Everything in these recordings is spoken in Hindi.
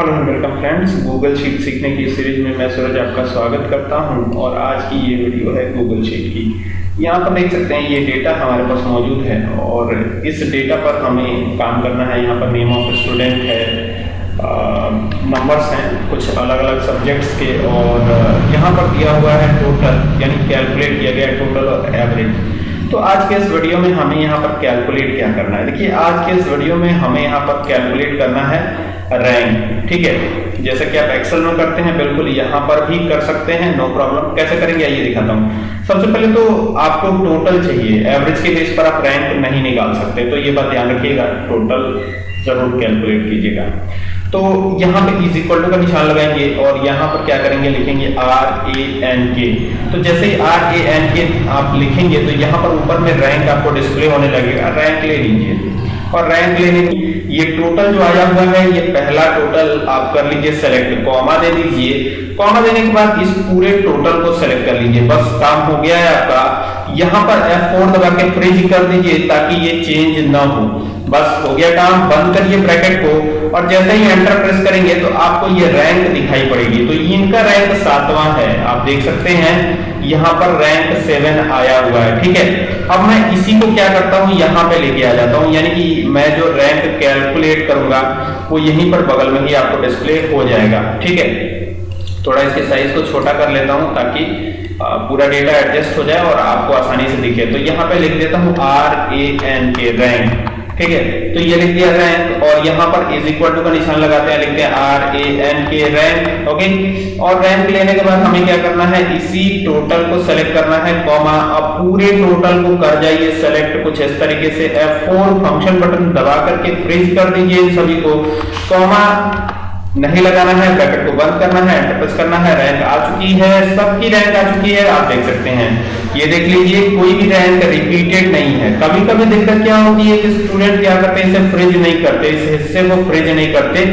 Hello welcome friends, Google sheet सीखने की सीरीज़ में मैं सूरज आपका स्वागत करता हूँ और आज की ये वीडियो है गूगल शीट की। यहाँ पर देख सकते हैं ये डेटा हमारे पास मौजूद है और इस डेटा पर हमें काम करना है। यहाँ पर नेम ऑफ़ स्टूडेंट है नंबर्स हैं, कुछ अलग अलग सब्जेक्ट्स के और यहाँ पर दिया हुआ है टोटल यानी कैलकुलेट किया गया टोटल और एवरेज तो आज के इस वीडियो में हमें यहाँ पर कैलकुलेट क्या करना है? देखिए, आज के इस वीडियो में हमें यहाँ पर कैलकुलेट करना है रैंक ठीक है? जैसे कि आप एक्सेल में करते हैं, बिल्कुल यहाँ पर भी कर सकते हैं नो प्रॉब्लम कैसे करेंगे? आइए दिखाता हूँ। सबसे पहले तो आपको टोटल चाहिए। एवरेज के बेस पर आप रैंक नहीं निकाल सकते तो ये बात ध्यान रखिएगा। टोटल ज़रूर कैलकुलेट कीजिएगा। तो यहाँ पे इज़ इक्वल टू का निशान लगाएँगे और यहाँ पर क्या करेंगे? लिखेंगे आर ए एन के तो जैसे ही आर ए एन के आप लिखेंगे तो यहाँ पर ऊपर में रैंक आपको डिस्प्ले होने लगेगा रैंक ले लीजिए। और रैंक लेने की ये टोटल जो आया हुआ है, ये पहला टोटल आप कर लीजिए सेलेक्ट कॉमा दे दीजिए। कॉमा देने के बाद इस पूरे टोटल को सेलेक्ट कर लीजिए। बस काम हो गया है आपका। यहाँ पर F4 दबा के फ्रिज कर दीजिए ताकि ये चेंज ना हो। बस हो गया काम। बंद करिए ब्रैकेट को। और जैसे ही एंटर प्रेस करेंगे तो आपको ये रैंक दिखाई पड़ेगी। तो इनका रैंक सातवां है। आप देख सकते हैं, यहाँ पर रैंक सेवन आया हुआ है, ठीक है? अब मैं इसी को क्या करता हूँ? यहाँ पे लेके आ जाता हूँ। यानी कि मैं जो रैंक कैलकुलेट करूँगा, वो यहीं पर बगल में ही आपको डिस्प्ले हो जाएगा, ठीक है? थोड़ा इसके साइज़ को छोटा कर लेता हूँ ताकि पूरा डेटा एडजस्ट हो जाए और आपको आसानी से दिखे। तो यहाँ पे लिख देता हूँ R A N K rank ठीक है? तो ये लिख दिया रैंक और यहाँ पर इज़ इक्वल टू का निशान लगाते हैं, लिखते हैं R A N K rank okay और रैंक लेने के बाद हमें क्या करना है? इसी टोटल को सेलेक्ट करना है कॉमा अब पूरे टोटल को कर जाइए सेलेक्ट कुछ इस तरीके से एफ़ F4 फ़ंक्शन बटन दबा करके फ्रीज कर दीजिए इन सभी को कॉमा नहीं लगाना है, ब्रैकेट को बंद करना है एंटर प्रेस करना है, रैंक आ चुकी है सबकी रैंक आ चुकी है, आप देख सकते हैं। ये देख लीजिए, कोई भी रैंक रिपीटेड नहीं है। कभी कभी दिक्कत क्या होती है कि स्टूडेंट क्या करते हैं, इसे फ्रिज नहीं करते, इस हिस्से को फ्रिज नहीं करते।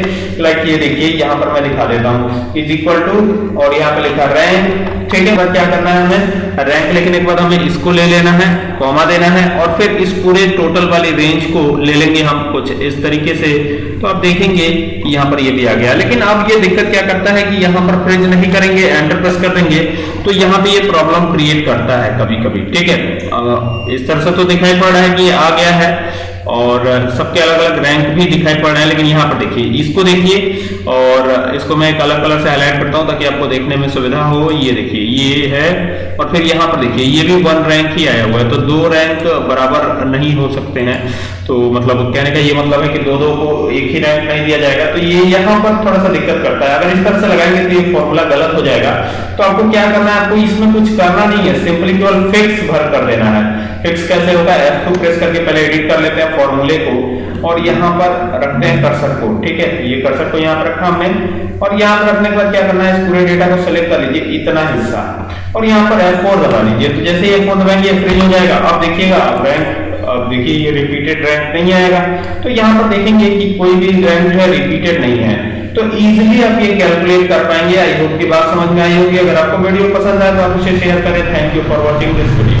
लाइक ये देखिए, यहाँ पर मैं दिखा देता हूँ। इज़ इक्वल टू और यहाँ पर लिखा रैंक ठीक है क्या करना है हमें? रैंक लिखने के बाद हमें इसको ले लेना है कॉमा देना है, और फिर इस पूरे टोटल वाली रेंज को ले लेंगे हम कुछ इस तरीके से। तो आप देखेंगे, यहाँ पर ये भी आ गया। लेकिन अब ये दिक्कत क्या करता है कि यहाँ पर फ्रिज नहीं करेंगे एंटर प्रेस कर देंगे तो यहाँ पे ये प्रॉब्लम क्रिएट करता है कभी कभी ठीक है? इस तरह से तो दिखाई पड़ रहा है कि आ गया है। और सबके अलग अलग रैंक भी दिखाई पड़ रहे हैं, लेकिन यहाँ पर देखिए, इसको देखिए, और, इसको मैं एक अलग कलर से हाईलाइट करता हूँ, ताकि आपको देखने में सुविधा हो। ये देखिए, ये है, और फिर यहाँ पर देखिए, ये भी वन रैंक ही आया हुआ है तो दो रैंक बराबर नहीं हो सकते हैं। तो मतलब कहने का ये मतलब है कि दो दो को एक ही रैंक नहीं दिया जाएगा। तो ये यहाँ पर थोड़ा सा दिक्कत करता है। अगर इस तरह से लगाएँगे तो ये फॉर्मूला गलत हो जाएगा। तो आपको क्या करना है, आपको इसमें कुछ करना नहीं है सिंपली केवल फिक्स भर कर देना है। फिक्स कैसे होगा F2 प्रेस करके पहले एडिट कर लेते हैं फॉर्मूले को और यहाँ पर रखते हैं कर्सर को, ठीक है? ये कर्सर को यहाँ पर रखा हमने। और यहाँ पर रखने के बाद क्या करना है? इस पूरे डेटा को सेलेक्ट कर लीजिए, इतना हिस्सा। और यहाँ पर F4 दबा लीजिए। तो जैसे F4 दबाएँगे फ्री हो जाएगा। अब देखिएगा रैंक अब देखिए, ये रिपीटेड रैंक नहीं आएगा। तो यहाँ पर देखेंगे कि कोई भी रैंक जो है रिपीटेड नहीं है। तो इजीली आप ये कैलकुलेट कर पाएँगे। आई होप की बात समझ में आई होगी। अगर आपको वीडियो पसंद आए तो आप उसे शेयर करें। Thank you for watching this video